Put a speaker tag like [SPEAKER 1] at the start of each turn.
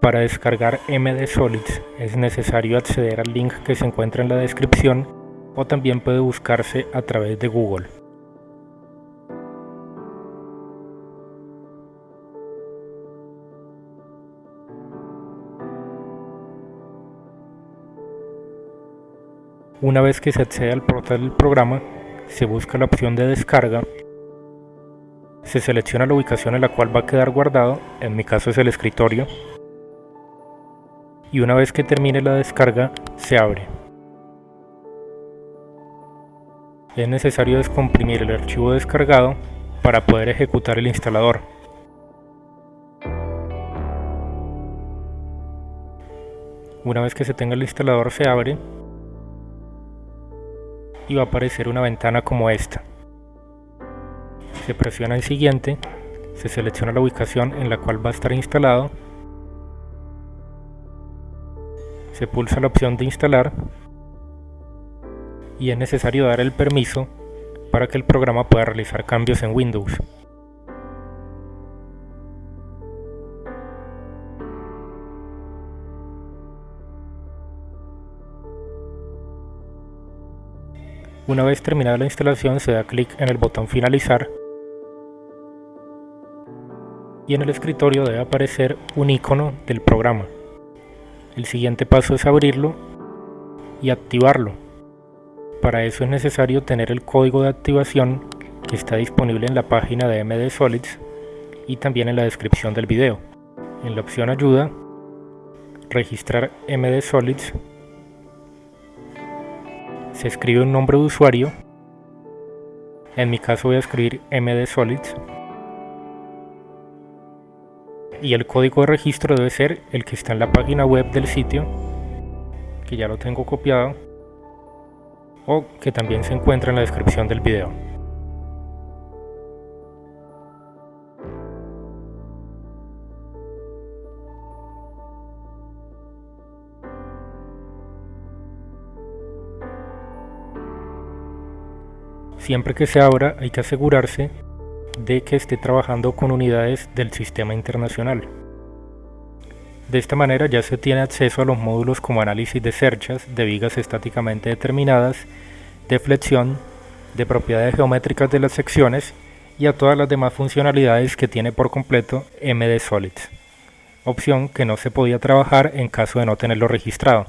[SPEAKER 1] Para descargar MD Solids es necesario acceder al link que se encuentra en la descripción o también puede buscarse a través de Google. Una vez que se accede al portal del programa, se busca la opción de descarga, se selecciona la ubicación en la cual va a quedar guardado, en mi caso es el escritorio, y una vez que termine la descarga se abre. Es necesario descomprimir el archivo descargado para poder ejecutar el instalador. Una vez que se tenga el instalador se abre y va a aparecer una ventana como esta. Se presiona en siguiente, se selecciona la ubicación en la cual va a estar instalado se pulsa la opción de instalar y es necesario dar el permiso para que el programa pueda realizar cambios en Windows. Una vez terminada la instalación se da clic en el botón finalizar y en el escritorio debe aparecer un icono del programa. El siguiente paso es abrirlo y activarlo. Para eso es necesario tener el código de activación que está disponible en la página de MD Solids y también en la descripción del video. En la opción ayuda, registrar MD Solids, se escribe un nombre de usuario, en mi caso voy a escribir MD Solids, y el código de registro debe ser el que está en la página web del sitio que ya lo tengo copiado o que también se encuentra en la descripción del video. Siempre que se abra hay que asegurarse de que esté trabajando con unidades del sistema internacional. De esta manera ya se tiene acceso a los módulos como análisis de cerchas, de vigas estáticamente determinadas, de flexión, de propiedades geométricas de las secciones y a todas las demás funcionalidades que tiene por completo MD Solids, opción que no se podía trabajar en caso de no tenerlo registrado.